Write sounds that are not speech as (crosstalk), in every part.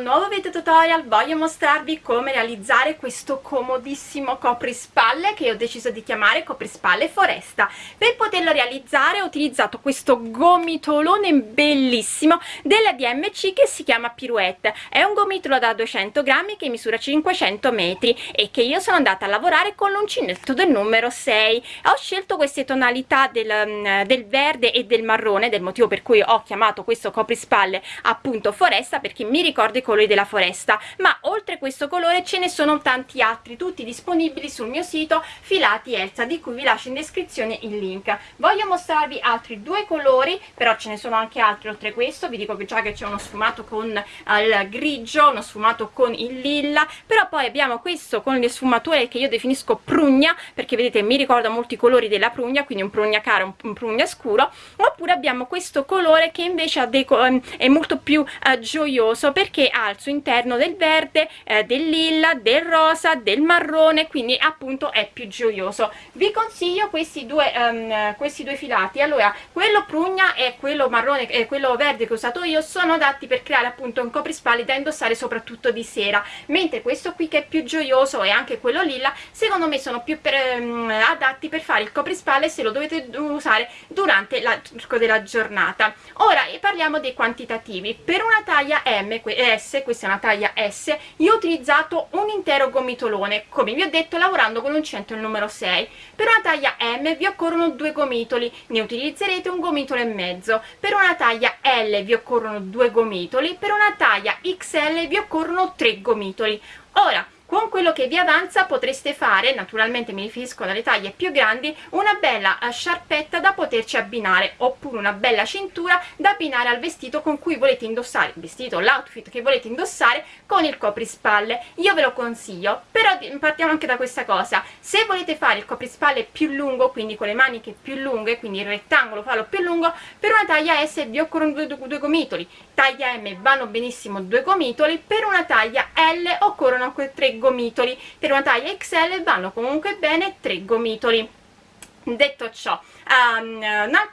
nuovo video tutorial voglio mostrarvi come realizzare questo comodissimo coprispalle che ho deciso di chiamare coprispalle foresta. Per poterlo realizzare ho utilizzato questo gomitolone bellissimo della DMC che si chiama Pirouette. È un gomitolo da 200 grammi che misura 500 metri e che io sono andata a lavorare con l'uncinetto del numero 6 ho scelto queste tonalità del, mm, del verde e del marrone del motivo per cui ho chiamato questo coprispalle appunto foresta perché mi ricordo colori della foresta ma oltre questo colore ce ne sono tanti altri tutti disponibili sul mio sito filati Elsa di cui vi lascio in descrizione il link. Voglio mostrarvi altri due colori però ce ne sono anche altri oltre questo vi dico già che c'è uno sfumato con il grigio uno sfumato con il lilla però poi abbiamo questo con le sfumature che io definisco prugna perché vedete mi ricorda molti colori della prugna quindi un prugna caro un prugna scuro oppure abbiamo questo colore che invece è molto più eh, gioioso perché al suo interno del verde eh, del lilla del rosa del marrone quindi appunto è più gioioso. Vi consiglio questi due um, questi due filati. Allora quello prugna e quello marrone e quello verde che ho usato io sono adatti per creare appunto un coprispalle da indossare soprattutto di sera. Mentre questo qui che è più gioioso e anche quello lilla secondo me sono più per, um, adatti per fare il coprispalle se lo dovete usare durante l'arco della giornata. Ora parliamo dei quantitativi. Per una taglia M S questa è una taglia S io ho utilizzato un intero gomitolone come vi ho detto lavorando con un centro il numero 6 per una taglia M vi occorrono due gomitoli ne utilizzerete un gomitolo e mezzo. Per una taglia L vi occorrono due gomitoli per una taglia XL vi occorrono tre gomitoli. Ora con quello che vi avanza potreste fare naturalmente mi riferisco alle taglie più grandi una bella eh, sciarpetta da poterci abbinare oppure una bella cintura da abbinare al vestito con cui volete indossare il vestito l'outfit che volete indossare con il coprispalle. Io ve lo consiglio però partiamo anche da questa cosa. Se volete fare il coprispalle più lungo quindi con le maniche più lunghe quindi il rettangolo farlo più lungo per una taglia S vi occorrono due, due, due gomitoli. Taglia M vanno benissimo due gomitoli per una taglia L occorrono tre gomitoli per una taglia XL vanno comunque bene 3 gomitoli. Detto ciò um,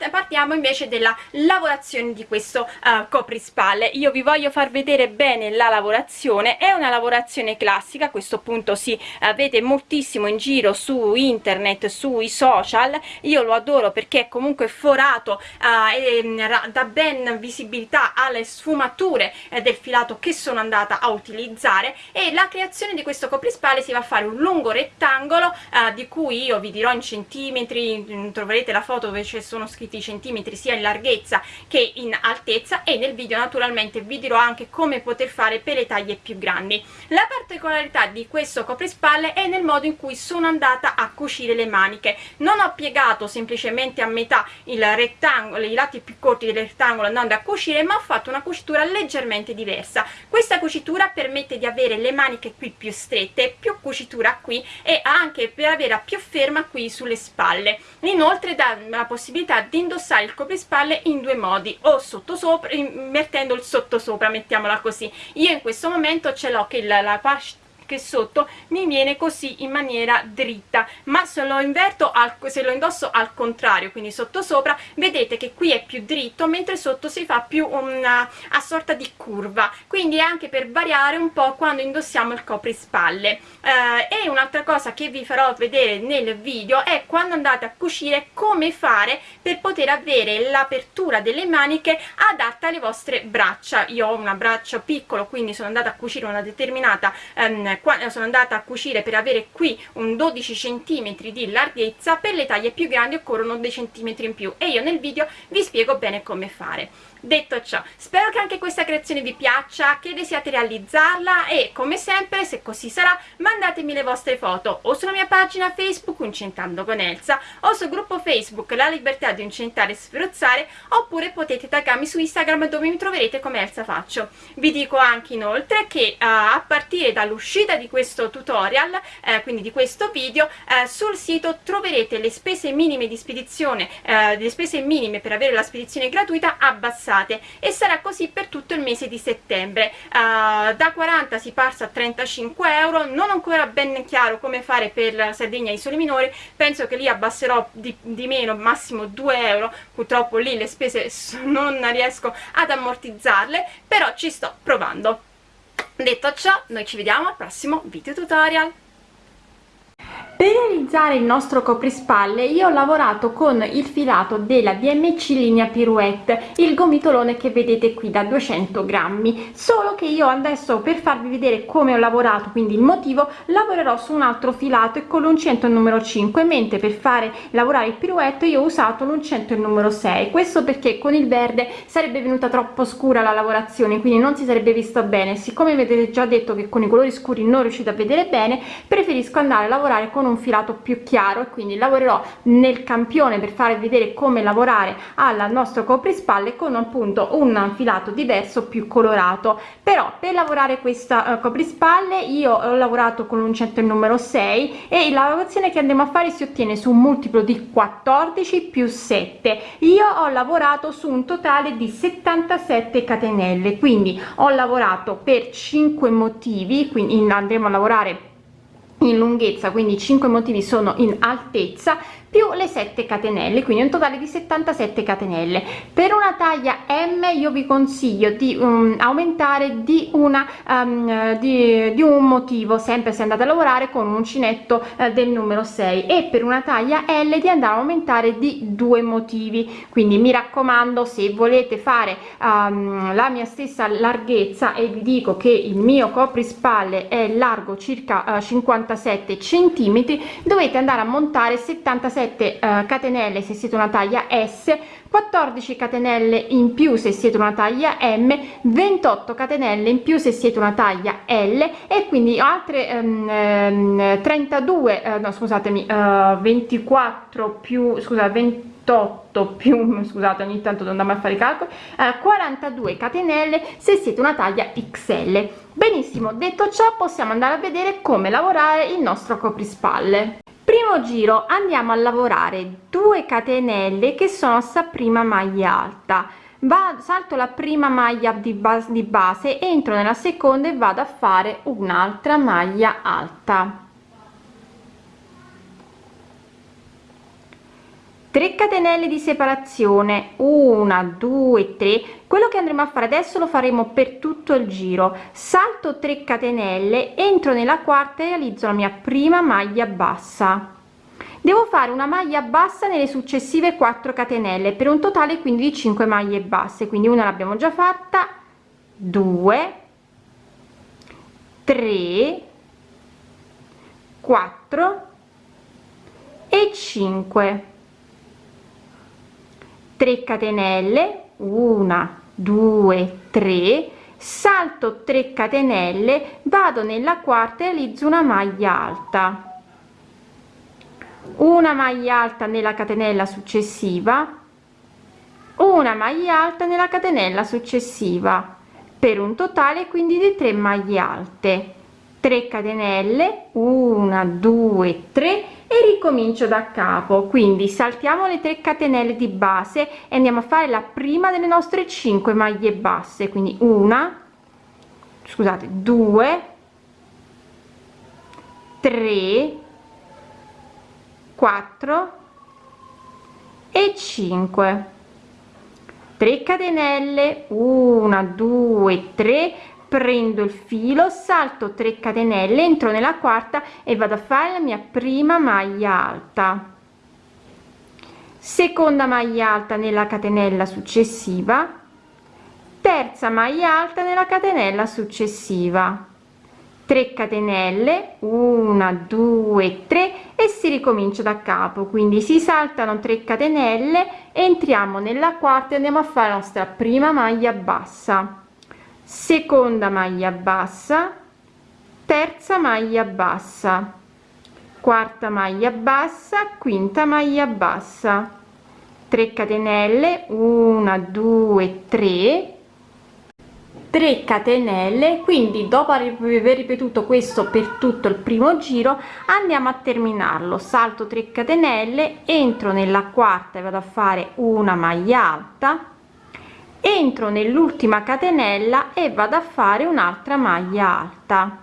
partiamo invece della lavorazione di questo uh, coprispalle. Io vi voglio far vedere bene la lavorazione. È una lavorazione classica a questo punto si uh, vede moltissimo in giro su internet sui social. Io lo adoro perché è comunque forato uh, e mm, dà ben visibilità alle sfumature eh, del filato che sono andata a utilizzare. E la creazione di questo coprispalle si va a fare un lungo rettangolo di cui io vi dirò in centimetri mm, troverete la foto dove ci sono scritti i centimetri sia in larghezza che in altezza e nel video naturalmente vi dirò anche come poter fare per le taglie più grandi. La particolarità di questo coprispalle è nel modo in cui sono andata a cucire le maniche. Non ho piegato semplicemente a metà il rettangolo i lati più corti del rettangolo andando a cucire ma ho fatto una cucitura leggermente diversa. Questa cucitura permette di avere le maniche qui più strette più cucitura qui e anche per avere più ferma qui sulle spalle. Inoltre dà la possibilità di indossare il coprispalle in due modi o sottosopra mettendo il sottosopra mettiamola così. Io in questo momento ce l'ho che la, la che sotto mi viene così in maniera dritta ma se lo inverto al, se lo indosso al contrario quindi sotto sopra vedete che qui è più dritto mentre sotto si fa più una a sorta di curva. Quindi è anche per variare un po' quando indossiamo il coprispalle. Eh, e un'altra cosa che vi farò vedere nel video è quando andate a cucire come fare per poter avere l'apertura delle maniche adatta alle vostre braccia. Io ho una braccia piccolo quindi sono andata a cucire una determinata ehm, qua sono andata a cucire per avere qui un 12 cm di larghezza per le taglie più grandi occorrono dei centimetri in più. E io nel video vi spiego bene come fare detto ciò spero che anche questa creazione vi piaccia che desiate realizzarla e come sempre se così sarà mandatemi le vostre foto o sulla mia pagina facebook Uncentando con Elsa o sul gruppo facebook La Libertà di Uncentare e Sferozzare oppure potete taggarmi su Instagram dove mi troverete come Elsa Faccio. Vi dico anche inoltre che uh, a partire dall'uscita di questo tutorial eh, quindi di questo video eh, sul sito troverete le spese minime di spedizione le spese minime per avere la spedizione gratuita abbassate passate e sarà così per tutto il mese di settembre. Uh, da 40 si passa a 35 euro non ancora ben chiaro come fare per Sardegna e Isole Minori. Penso che lì abbasserò di, di meno massimo 2 euro. Purtroppo lì le spese (laughs) non riesco ad ammortizzarle però ci sto provando. Detto ciò noi ci vediamo al prossimo video tutorial per realizzare il nostro coprispalle io ho lavorato con il filato della dmc linea pirouette il gomitolone che vedete qui da 200 grammi. Solo che io adesso per farvi vedere come ho lavorato quindi il motivo lavorerò su un altro filato e con l'uncinetto numero 5 mentre per fare lavorare il pirouette io ho usato l'uncinetto il numero 6 questo perché con il verde sarebbe venuta troppo scura la lavorazione quindi non si sarebbe visto bene. Siccome vedete già detto che con i colori scuri non riuscite a vedere bene preferisco andare a lavorare con un filato più chiaro e quindi lavorerò nel campione per farvi vedere come lavorare al nostro coprispalle con appunto un filato diverso più colorato. Però per lavorare questa uh, coprispalle io ho lavorato con l'uncinetto numero 6 e la lavorazione che andremo a fare si ottiene su un multiplo di 14 più 7 io ho lavorato su un totale di 77 catenelle quindi ho lavorato per 5 motivi quindi andremo a lavorare in lunghezza quindi 5 motivi sono in altezza più le 7 catenelle quindi un totale di 77 catenelle. Per una taglia m io vi consiglio di um, aumentare di una um, di, di, un motivo sempre se andate a lavorare con un uncinetto uh, del numero 6 e per una taglia l di andare a aumentare di due motivi. Quindi mi raccomando se volete fare um, la mia stessa larghezza e vi dico che il mio coprispalle è largo circa uh, 57 centimetri dovete andare a montare 77 17 uh, catenelle se siete una taglia s 14 catenelle in più se siete una taglia m 28 catenelle in più se siete una taglia l e quindi altre um, 32 uh, no scusatemi uh, 24 più scusa 28 più (laughs) scusate ogni tanto devo andare a fare i calcoli eh, 42 catenelle se siete una taglia xl benissimo detto ciò possiamo andare a vedere come lavorare il nostro coprispalle primo giro andiamo a lavorare 2 catenelle che sono sta prima maglia alta. Va salto la prima maglia di base di base entro nella seconda e vado a fare un'altra maglia alta 3 catenelle di separazione 1 2 3 quello che andremo a fare adesso lo faremo per tutto il giro. Salto 3 catenelle entro nella quarta e realizzo la mia prima maglia bassa. Devo fare una maglia bassa nelle successive 4 catenelle per un totale quindi di 5 maglie basse. Quindi una l'abbiamo già fatta. 2 3 4 e 5 3 catenelle 1 2 3 salto 3 catenelle vado nella quarta e realizzo una maglia alta. Una maglia alta nella catenella successiva una maglia alta nella catenella successiva per un totale quindi di 3 maglie alte. 3 catenelle 1 2 3 e ricomincio da capo. Quindi saltiamo le 3 catenelle di base e andiamo a fare la prima delle nostre 5 maglie basse. Quindi una scusate 2 3 4 e 5 3 catenelle. 1 2 3 prendo il filo salto 3 catenelle entro nella quarta e vado a fare la mia prima maglia alta. Seconda maglia alta nella catenella successiva. Terza maglia alta nella catenella successiva. 3 catenelle 1 2 3 e si ricomincia da capo. Quindi si saltano 3 catenelle entriamo nella quarta e andiamo a fare la nostra prima maglia bassa seconda maglia bassa. Terza maglia bassa. Quarta maglia bassa quinta maglia bassa. 3 catenelle 1 2 3 3 catenelle quindi dopo aver ripetuto questo per tutto il primo giro andiamo a terminarlo. Salto 3 catenelle entro nella quarta e vado a fare una maglia alta entro nell'ultima catenella e vado a fare un'altra maglia alta.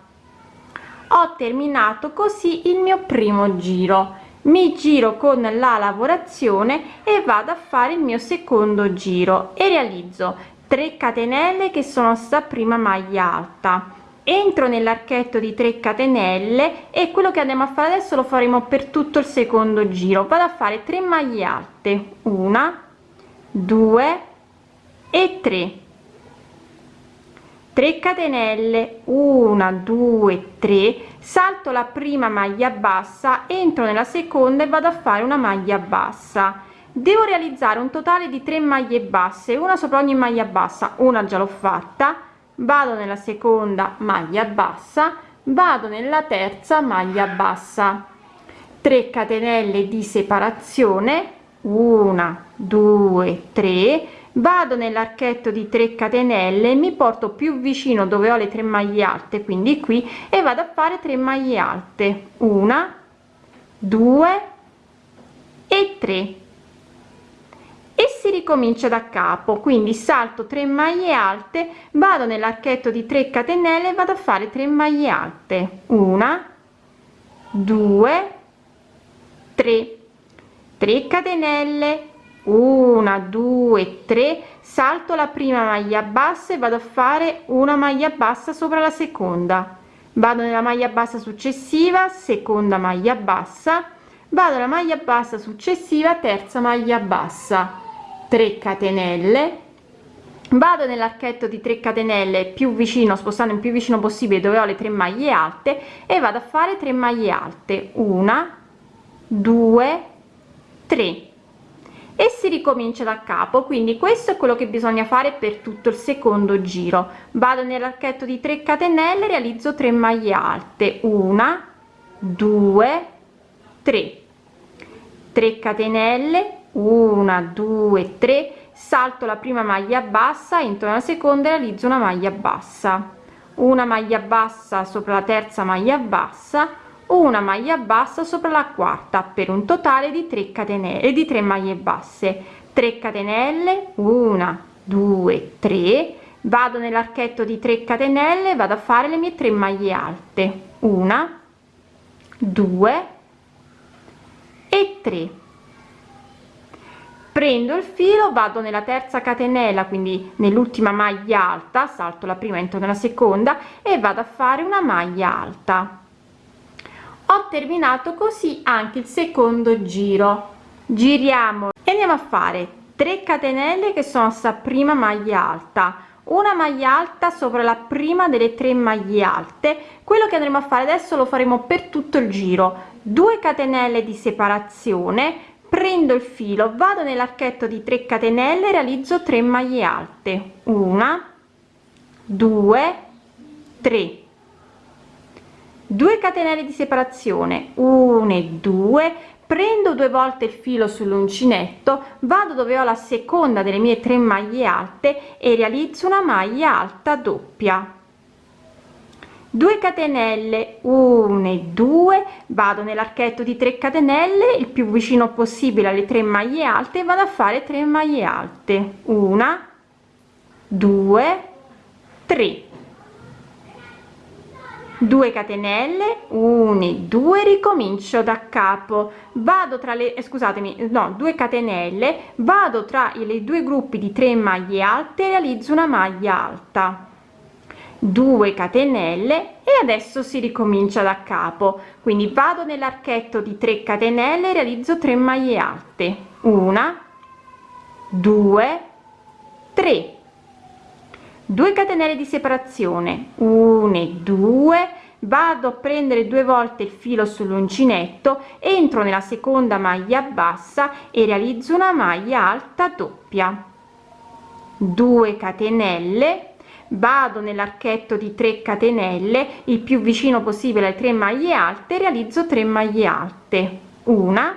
Ho terminato così il mio primo giro. Mi giro con la lavorazione e vado a fare il mio secondo giro e realizzo 3 catenelle che sono sta prima maglia alta. Entro nell'archetto di 3 catenelle e quello che andiamo a fare adesso lo faremo per tutto il secondo giro. Vado a fare 3 maglie alte. Una 2 e 3 3 catenelle 1 2 3 salto la prima maglia bassa entro nella seconda e vado a fare una maglia bassa. Devo realizzare un totale di 3 maglie basse una sopra ogni maglia bassa. Una già l'ho fatta. Vado nella seconda maglia bassa vado nella terza maglia bassa. 3 catenelle di separazione 1 2 3 vado nell'archetto di 3 catenelle mi porto più vicino dove ho le tre maglie alte quindi qui e vado a fare 3 maglie alte. Una 2 e 3 e si ricomincia da capo quindi salto 3 maglie alte vado nell'archetto di 3 catenelle vado a fare 3 maglie alte. Una 2 3 3 catenelle 1 2 3 salto la prima maglia bassa e vado a fare una maglia bassa sopra la seconda. Vado nella maglia bassa successiva seconda maglia bassa. Vado alla maglia bassa successiva terza maglia bassa. 3 catenelle. Vado nell'archetto di 3 catenelle più vicino spostando il più vicino possibile dove ho le tre maglie alte e vado a fare 3 maglie alte. Una 2 3 e si ricomincia da capo. Quindi questo è quello che bisogna fare per tutto il secondo giro. Vado nell'archetto di 3 catenelle realizzo 3 maglie alte. Una 2 3 3 catenelle una due tre. Salto la prima maglia bassa entro nella seconda realizzo una maglia bassa. Una maglia bassa sopra la terza maglia bassa una maglia bassa sopra la quarta per un totale di 3 catenelle di 3 maglie basse. 3 catenelle 1 2 3 vado nell'archetto di 3 catenelle vado a fare le mie 3 maglie alte. Una 2 e 3 prendo il filo vado nella terza catenella quindi nell'ultima maglia alta salto la prima entro nella seconda e vado a fare una maglia alta ho terminato così anche il secondo giro. Giriamo. E andiamo a fare 3 catenelle che sono sta prima maglia alta. Una maglia alta sopra la prima delle tre maglie alte. Quello che andremo a fare adesso lo faremo per tutto il giro. 2 catenelle di separazione. Prendo il filo vado nell'archetto di 3 catenelle realizzo 3 maglie alte. Una 2 3 2 catenelle di separazione 1 e 2 prendo due volte il filo sull'uncinetto vado dove ho la seconda delle mie tre maglie alte e realizzo una maglia alta doppia. 2 catenelle 1 e 2 vado nell'archetto di 3 catenelle il più vicino possibile alle tre maglie alte vado a fare 3 maglie alte. Una 2 3 2 catenelle 1 e 2 ricomincio da capo. Vado tra le eh, scusatemi no 2 catenelle vado tra i due gruppi di 3 maglie alte realizzo una maglia alta. 2 catenelle e adesso si ricomincia da capo. Quindi vado nell'archetto di 3 catenelle realizzo 3 maglie alte. Una 2 3 2 catenelle di separazione. 1 e 2 vado a prendere due volte il filo sull'uncinetto entro nella seconda maglia bassa e realizzo una maglia alta doppia. 2 catenelle. Vado nell'archetto di 3 catenelle il più vicino possibile alle 3 maglie alte realizzo 3 maglie alte. Una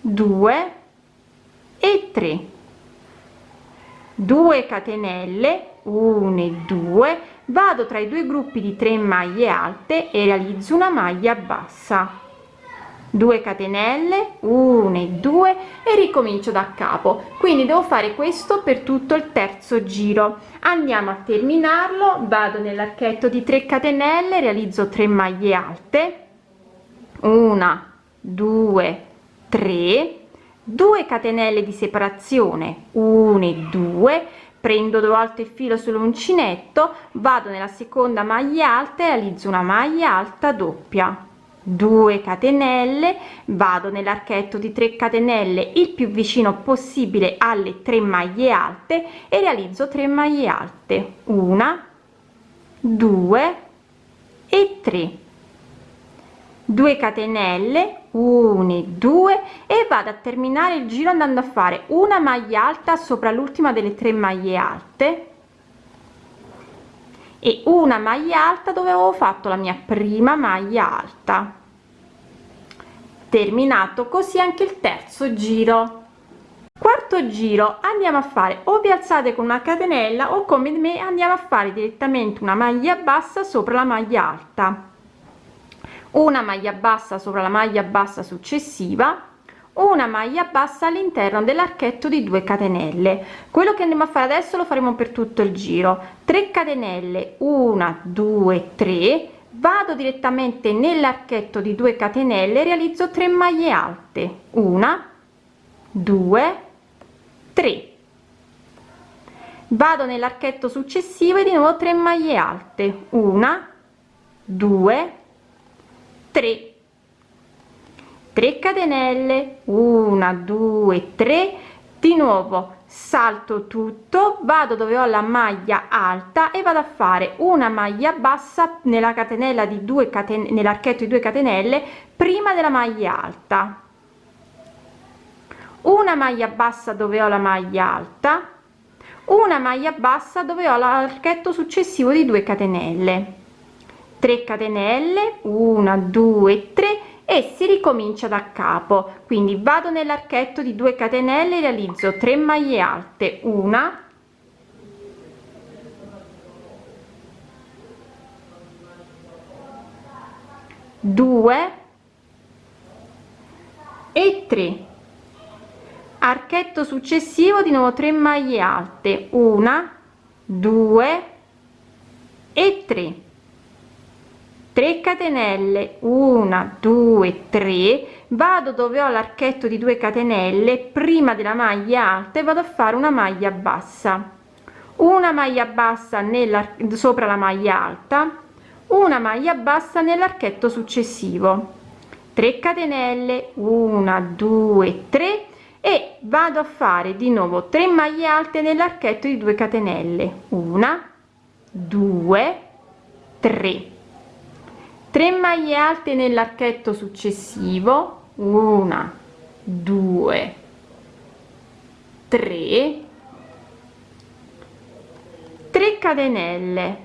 2 e 3 2 catenelle 1 e 2 vado tra i due gruppi di 3 maglie alte e realizzo una maglia bassa. 2 catenelle 1 e 2 e ricomincio da capo. Quindi devo fare questo per tutto il terzo giro. Andiamo a terminarlo vado nell'archetto di 3 catenelle realizzo 3 maglie alte. 1 2 3 2 catenelle di separazione 1 e 2 prendo due volte il filo sull'uncinetto vado nella seconda maglia alta e realizzo una maglia alta doppia. 2 catenelle vado nell'archetto di 3 catenelle il più vicino possibile alle 3 maglie alte e realizzo 3 maglie alte. Una 2 e 3 2 catenelle 1 2 e vado a terminare il giro andando a fare una maglia alta sopra l'ultima delle tre maglie alte e una maglia alta dove avevo fatto la mia prima maglia alta. Terminato così anche il terzo giro. Quarto giro andiamo a fare o vi alzate con una catenella o come me andiamo a fare direttamente una maglia bassa sopra la maglia alta una maglia bassa sopra la maglia bassa successiva una maglia bassa all'interno dell'archetto di 2 catenelle. Quello che andiamo a fare adesso lo faremo per tutto il giro. 3 catenelle 1 2 3 vado direttamente nell'archetto di 2 catenelle realizzo 3 maglie alte. 1 2 3 vado nell'archetto successivo e di nuovo 3 maglie alte. 1 2 3 3 catenelle 1 2 3 di nuovo salto tutto vado dove ho la maglia alta e vado a fare una maglia bassa nella catenella di 2 catenelle nell'archetto di 2 catenelle prima della maglia alta. Una maglia bassa dove ho la maglia alta una maglia bassa dove ho l'archetto successivo di 2 catenelle 3 catenelle 1 2 3 e si ricomincia da capo. Quindi vado nell'archetto di 2 catenelle realizzo 3 maglie alte. Una due e 3 archetto successivo di nuovo 3 maglie alte. Una 2 e 3 3 catenelle 1 2 3 vado dove ho l'archetto di 2 catenelle prima della maglia alta e vado a fare una maglia bassa. Una maglia bassa nella sopra la maglia alta una maglia bassa nell'archetto successivo. 3 catenelle 1 2 3 e vado a fare di nuovo 3 maglie alte nell'archetto di 2 catenelle. 1 2 3 3 maglie alte nell'archetto successivo 1 2 3 3 catenelle.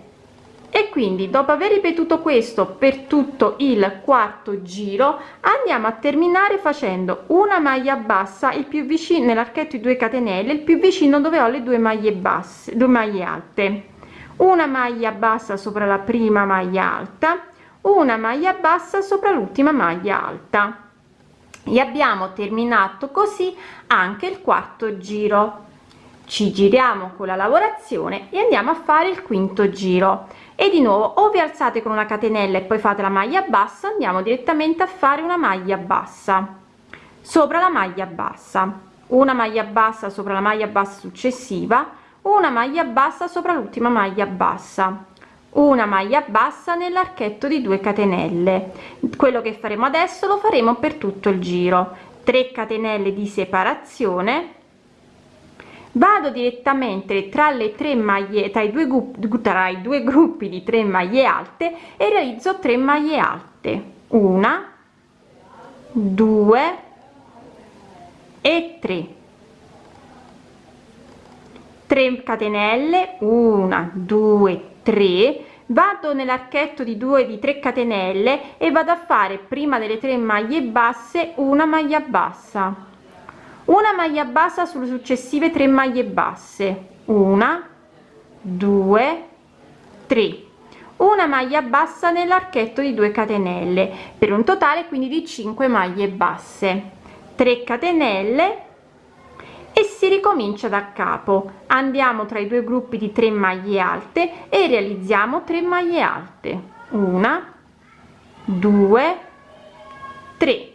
E quindi dopo aver ripetuto questo per tutto il quarto giro andiamo a terminare facendo una maglia bassa il più vicino nell'archetto di 2 catenelle il più vicino dove ho le due maglie basse due maglie alte. Una maglia bassa sopra la prima maglia alta una maglia bassa sopra l'ultima maglia alta. E abbiamo terminato così anche il quarto giro. Ci giriamo con la lavorazione e andiamo a fare il quinto giro. E di nuovo o vi alzate con una catenella e poi fate la maglia bassa andiamo direttamente a fare una maglia bassa. Sopra la maglia bassa. Una maglia bassa sopra la maglia bassa successiva una maglia bassa sopra l'ultima maglia bassa una maglia bassa nell'archetto di 2 catenelle. Quello che faremo adesso lo faremo per tutto il giro. 3 catenelle di separazione. Vado direttamente tra le tre maglie tra i due tra i due gruppi di 3 maglie alte e realizzo 3 maglie alte. Una 2 e 3 3 catenelle 1 2 3 vado nell'archetto di 2 di 3 catenelle e vado a fare prima delle tre maglie basse una maglia bassa. Una maglia bassa sulle successive tre maglie basse. Una 2 3 una maglia bassa nell'archetto di 2 catenelle per un totale quindi di 5 maglie basse. 3 catenelle e si ricomincia da capo. Andiamo tra i due gruppi di 3 maglie alte e realizziamo 3 maglie alte. Una 2 3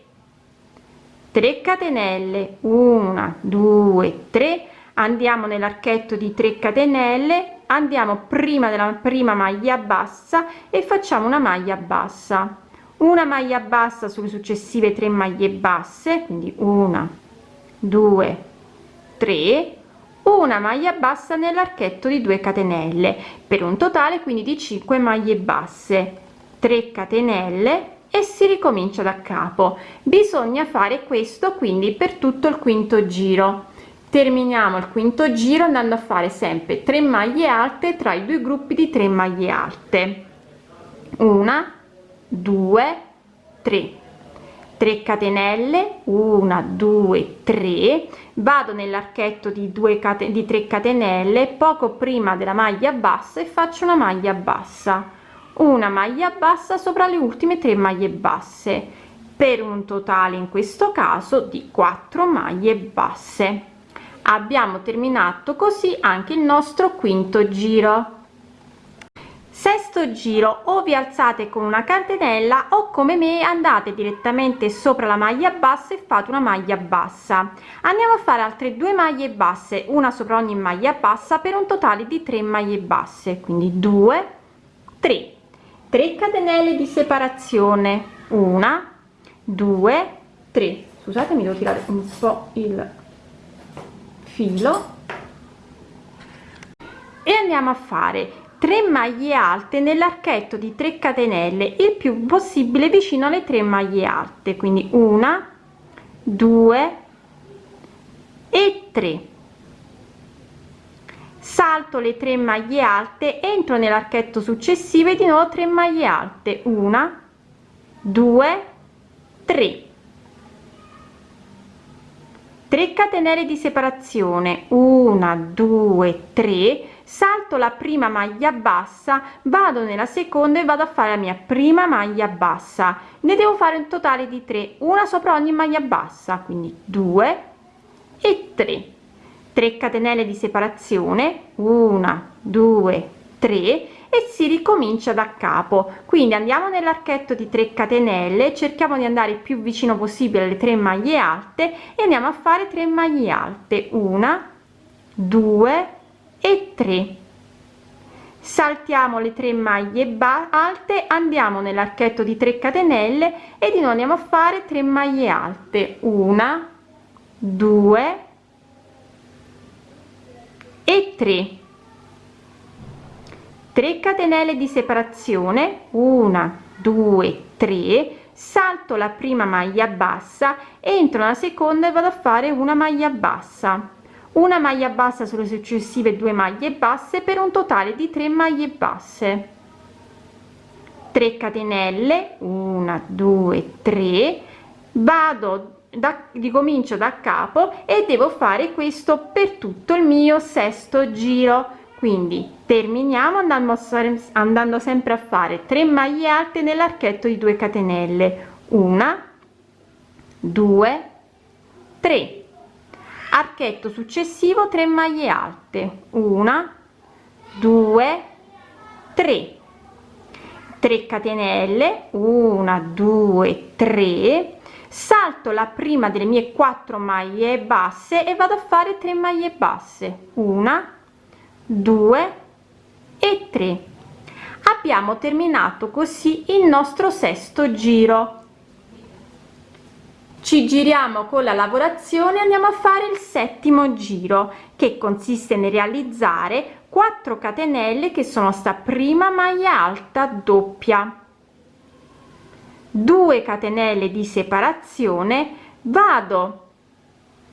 3 catenelle. 1 2 3 andiamo nell'archetto di 3 catenelle. Andiamo prima della prima maglia bassa e facciamo una maglia bassa. Una maglia bassa sulle successive 3 maglie basse quindi una due tre una maglia bassa nell'archetto di 2 catenelle per un totale quindi di 5 maglie basse 3 catenelle e si ricomincia da capo. Bisogna fare questo quindi per tutto il quinto giro. Terminiamo il quinto giro andando a fare sempre 3 maglie alte tra i due gruppi di 3 maglie alte. Una 2 3 3 catenelle 1 2 3 vado nell'archetto di 2 catenelle di 3 catenelle poco prima della maglia bassa e faccio una maglia bassa. Una maglia bassa sopra le ultime 3 maglie basse per un totale in questo caso di 4 maglie basse. Abbiamo terminato così anche il nostro quinto giro sesto giro o vi alzate con una catenella o come me andate direttamente sopra la maglia bassa e fate una maglia bassa. Andiamo a fare altre due maglie basse una sopra ogni maglia bassa per un totale di 3 maglie basse quindi 2 3 3 catenelle di separazione una 2 3 scusate devo tirare un po il filo. E andiamo a fare 3 maglie alte nell'archetto di 3 catenelle il più possibile vicino alle 3 maglie alte quindi una due e 3 salto le 3 maglie alte entro nell'archetto successivo e di nuovo 3 maglie alte una due tre. 3 catenelle di separazione 1 2 3 salto la prima maglia bassa vado nella seconda e vado a fare la mia prima maglia bassa. Ne devo fare un totale di 3 una sopra ogni maglia bassa quindi 2 e 3 3 catenelle di separazione 1 2 3 e si ricomincia da capo. Quindi andiamo nell'archetto di 3 catenelle cerchiamo di andare più vicino possibile alle 3 maglie alte e andiamo a fare 3 maglie alte. 1 2 e 3 saltiamo le 3 maglie alte andiamo nell'archetto di 3 catenelle e di nuovo andiamo a fare 3 maglie alte. 1 2 e 3 3 catenelle di separazione. 1 2 3 salto la prima maglia bassa entro nella seconda e vado a fare una maglia bassa una maglia bassa sulle successive due maglie basse per un totale di 3 maglie basse. 3 catenelle 1 2 3 vado da ricomincio da capo e devo fare questo per tutto il mio sesto giro. Quindi terminiamo andando, andando sempre a fare 3 maglie alte nell'archetto di 2 catenelle. Una 2 3 archetto successivo 3 maglie alte. Una 2 3 3 catenelle. 1 2 3 salto la prima delle mie 4 maglie basse e vado a fare 3 maglie basse. Una 2 e 3 abbiamo terminato così il nostro sesto giro ci giriamo con la lavorazione andiamo a fare il settimo giro che consiste nel realizzare 4 catenelle che sono sta prima maglia alta doppia. 2 catenelle di separazione vado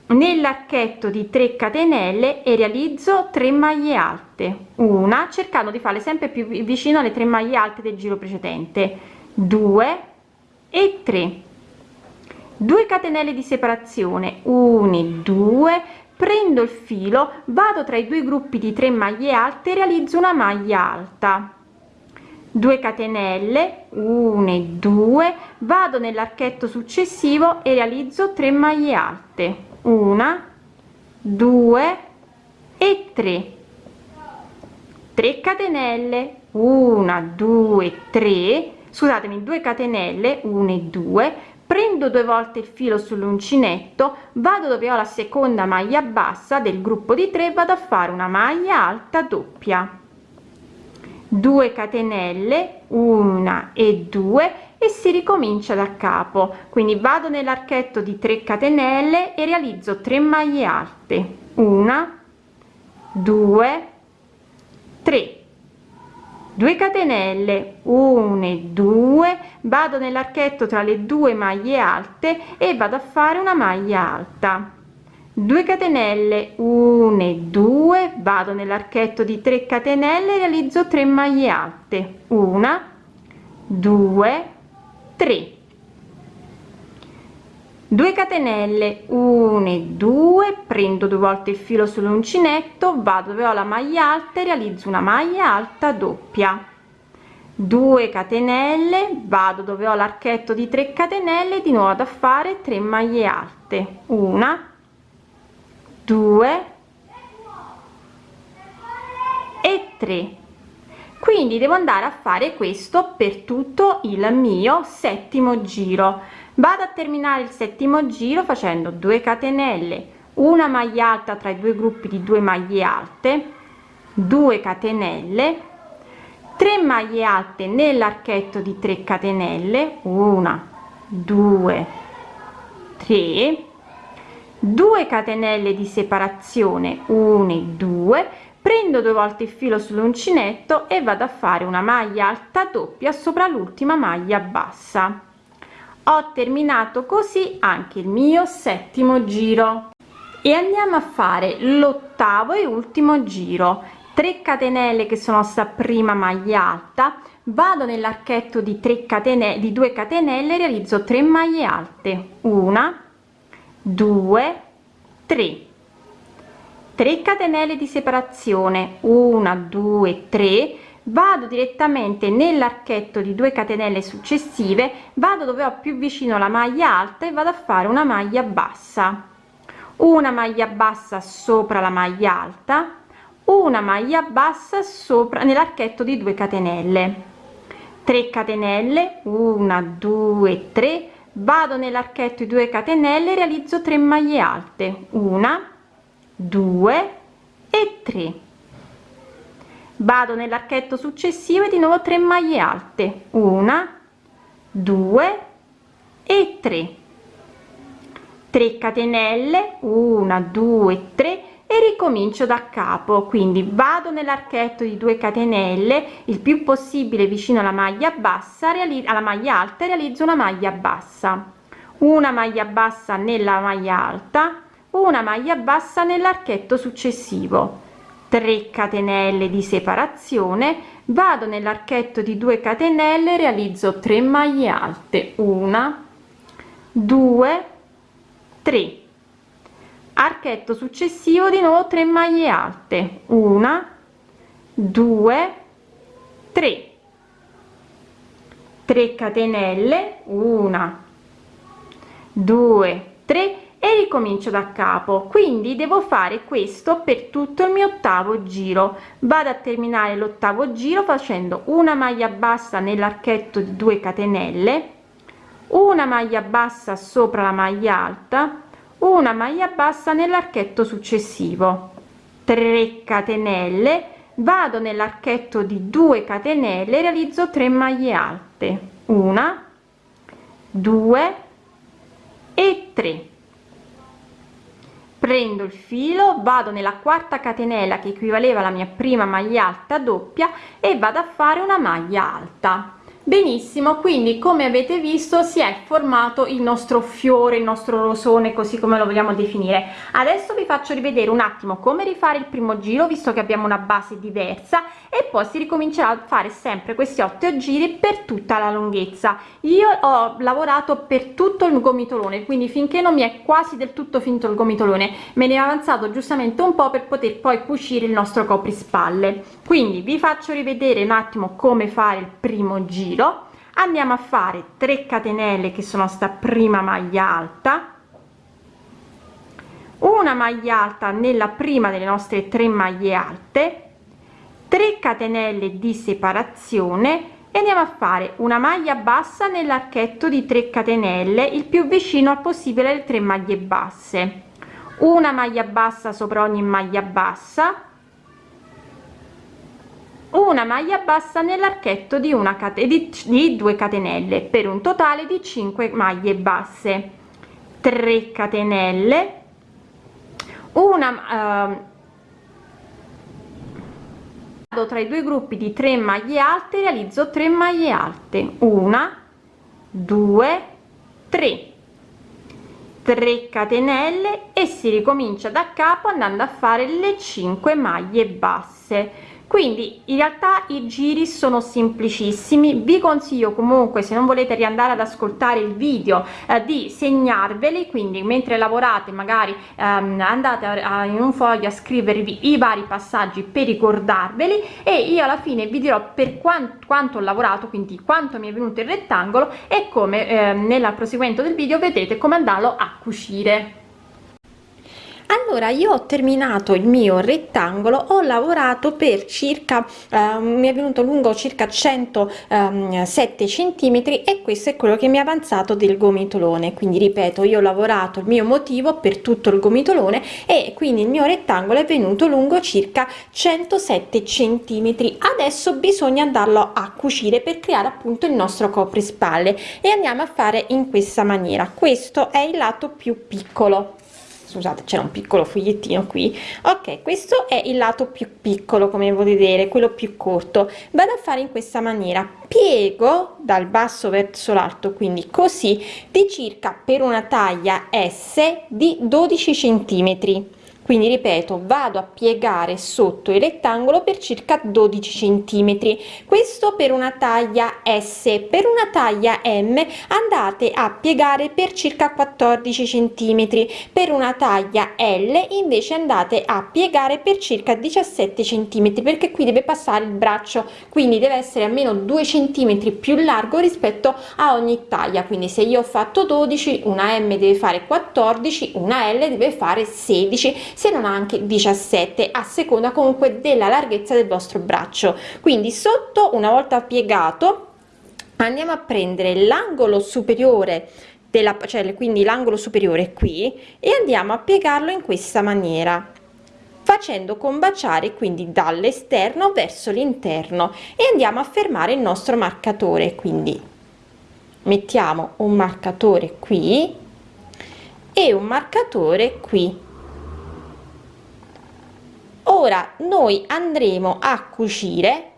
nell'archetto di 3 catenelle e realizzo 3 maglie alte. Una cercando di farle sempre più vicino alle 3 maglie alte del giro precedente. 2 e 3 2 catenelle di separazione 1 2 prendo il filo vado tra i due gruppi di 3 maglie alte realizzo una maglia alta. 2 catenelle 1 2 vado nell'archetto successivo e realizzo 3 maglie alte. 1 2 e 3 3 catenelle 1 2 3 scusatemi 2 catenelle 1 e 2 prendo due volte il filo sull'uncinetto vado dove ho la seconda maglia bassa del gruppo di 3 vado a fare una maglia alta doppia. 2 catenelle una e due e si ricomincia da capo. Quindi vado nell'archetto di 3 catenelle e realizzo 3 maglie alte. Una 2 3 2 catenelle 1 e 2 vado nell'archetto tra le due maglie alte e vado a fare una maglia alta. 2 catenelle 1 e 2 vado nell'archetto di 3 catenelle realizzo 3 maglie alte. 1 2 3 2 catenelle 1 e 2 prendo due volte il filo sull'uncinetto vado dove ho la maglia alta e realizzo una maglia alta doppia. 2 catenelle vado dove ho l'archetto di 3 catenelle di nuovo da fare 3 maglie alte. Una 2 e 3 quindi devo andare a fare questo per tutto il mio settimo giro vado a terminare il settimo giro facendo 2 catenelle una maglia alta tra i due gruppi di due maglie alte 2 catenelle 3 maglie alte nell'archetto di 3 catenelle 1 2 3 2 catenelle di separazione 1 e 2 prendo due volte il filo sull'uncinetto e vado a fare una maglia alta doppia sopra l'ultima maglia bassa ho terminato così anche il mio settimo giro. E andiamo a fare l'ottavo e ultimo giro. 3 catenelle che sono sta prima maglia alta. Vado nell'archetto di 3 catenelle di 2 catenelle realizzo 3 maglie alte. Una 2 3 3 catenelle di separazione. 1 2 3 vado direttamente nell'archetto di 2 catenelle successive vado dove ho più vicino la maglia alta e vado a fare una maglia bassa. Una maglia bassa sopra la maglia alta una maglia bassa sopra nell'archetto di 2 catenelle. 3 catenelle 1 2 3 vado nell'archetto di 2 catenelle realizzo 3 maglie alte. Una 2 e 3 vado nell'archetto successivo e di nuovo 3 maglie alte. Una 2 e 3 3 catenelle 1 2 3 e ricomincio da capo. Quindi vado nell'archetto di 2 catenelle il più possibile vicino alla maglia bassa alla maglia alta realizzo una maglia bassa. Una maglia bassa nella maglia alta una maglia bassa nell'archetto successivo 3 catenelle di separazione vado nell'archetto di 2 catenelle realizzo 3 maglie alte una 2 3 archetto successivo di nuovo 3 maglie alte una 2 3 3 catenelle una 2 3 e ricomincio da capo. Quindi devo fare questo per tutto il mio ottavo giro. Vado a terminare l'ottavo giro facendo una maglia bassa nell'archetto di 2 catenelle una maglia bassa sopra la maglia alta una maglia bassa nell'archetto successivo. 3 catenelle vado nell'archetto di 2 catenelle realizzo 3 maglie alte. Una 2 e 3 prendo il filo vado nella quarta catenella che equivaleva alla mia prima maglia alta doppia e vado a fare una maglia alta benissimo quindi come avete visto si è formato il nostro fiore il nostro rosone così come lo vogliamo definire. Adesso vi faccio rivedere un attimo come rifare il primo giro visto che abbiamo una base diversa e poi si ricomincerà a fare sempre questi otto giri per tutta la lunghezza. Io ho lavorato per tutto il gomitolone quindi finché non mi è quasi del tutto finito il gomitolone me ne è avanzato giustamente un po per poter poi cucire il nostro coprispalle quindi vi faccio rivedere un attimo come fare il primo giro giro andiamo a fare 3 catenelle che sono sta prima maglia alta una maglia alta nella prima delle nostre tre maglie alte 3 catenelle di separazione e andiamo a fare una maglia bassa nell'archetto di 3 catenelle il più vicino al possibile alle 3 maglie basse. Una maglia bassa sopra ogni maglia bassa una maglia bassa nell'archetto di una catena di 2 catenelle per un totale di 5 maglie basse. 3 catenelle. Una uh, tra i due gruppi di 3 maglie alte realizzo 3 maglie alte. Una 2 3 3 catenelle e si ricomincia da capo andando a fare le 5 maglie basse quindi in realtà i giri sono semplicissimi. Vi consiglio comunque se non volete riandare ad ascoltare il video eh, di segnarveli. Quindi mentre lavorate magari ehm, andate a, a, in un foglio a scrivervi i vari passaggi per ricordarveli e io alla fine vi dirò per quanto, quanto ho lavorato quindi quanto mi è venuto il rettangolo e come eh, nella proseguimento del video vedete come andarlo a cucire allora io ho terminato il mio rettangolo ho lavorato per circa eh, mi è venuto lungo circa 107 ehm, centimetri e questo è quello che mi è avanzato del gomitolone. Quindi ripeto io ho lavorato il mio motivo per tutto il gomitolone e quindi il mio rettangolo è venuto lungo circa 107 centimetri. Adesso bisogna andarlo a cucire per creare appunto il nostro coprispalle e andiamo a fare in questa maniera. Questo è il lato più piccolo scusate c'era un piccolo fogliettino qui. Ok questo è il lato più piccolo come vedere quello più corto. Vado a fare in questa maniera. Piego dal basso verso l'alto quindi così di circa per una taglia s di 12 centimetri quindi ripeto vado a piegare sotto il rettangolo per circa 12 centimetri. Questo per una taglia s. Per una taglia m andate a piegare per circa 14 centimetri. Per una taglia l invece andate a piegare per circa 17 centimetri perché qui deve passare il braccio. Quindi deve essere almeno 2 centimetri più largo rispetto a ogni taglia. Quindi se io ho fatto 12 una m deve fare 14 una l deve fare 16 se non anche 17 a seconda comunque della larghezza del vostro braccio. Quindi sotto una volta piegato andiamo a prendere l'angolo superiore della cioè quindi l'angolo superiore qui e andiamo a piegarlo in questa maniera facendo combaciare quindi dall'esterno verso l'interno e andiamo a fermare il nostro marcatore. Quindi mettiamo un marcatore qui e un marcatore qui ora noi andremo a cucire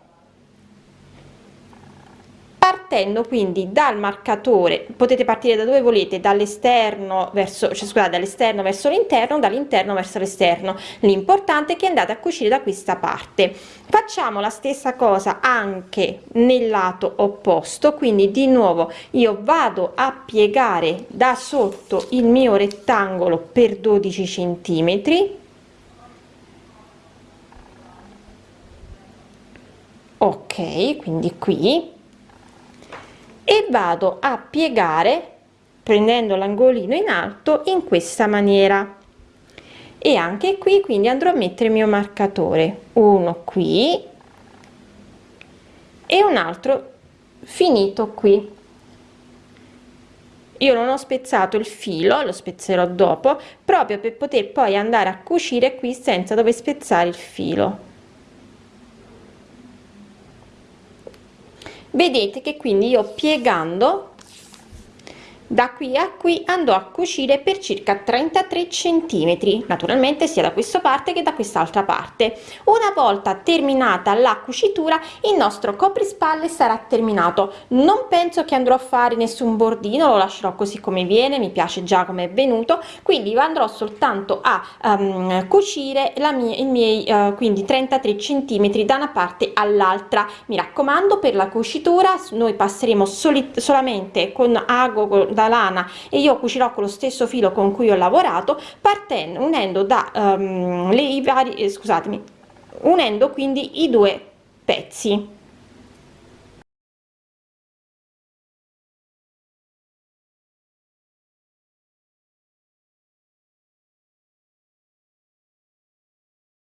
partendo quindi dal marcatore. Potete partire da dove volete dall'esterno verso cioè scusate dall'esterno verso l'interno dall'interno verso l'esterno. L'importante è che andate a cucire da questa parte. Facciamo la stessa cosa anche nel lato opposto quindi di nuovo io vado a piegare da sotto il mio rettangolo per 12 centimetri ok quindi qui. E vado a piegare prendendo l'angolino in alto in questa maniera. E anche qui quindi andrò a mettere il mio marcatore. Uno qui. E un altro finito qui. Io non ho spezzato il filo lo spezzerò dopo proprio per poter poi andare a cucire qui senza dover spezzare il filo vedete che quindi io piegando da qui a qui andò a cucire per circa 33 centimetri naturalmente sia da questa parte che da quest'altra parte. Una volta terminata la cucitura il nostro coprispalle sarà terminato. Non penso che andrò a fare nessun bordino lo lascerò così come viene mi piace già come è venuto quindi andrò soltanto a um, cucire la mia i miei uh, quindi 33 centimetri da una parte all'altra. Mi raccomando per la cucitura noi passeremo solamente con ago da lana e io cucirò con lo stesso filo con cui ho lavorato partendo unendo da um, le i vari eh, scusatemi unendo quindi i due pezzi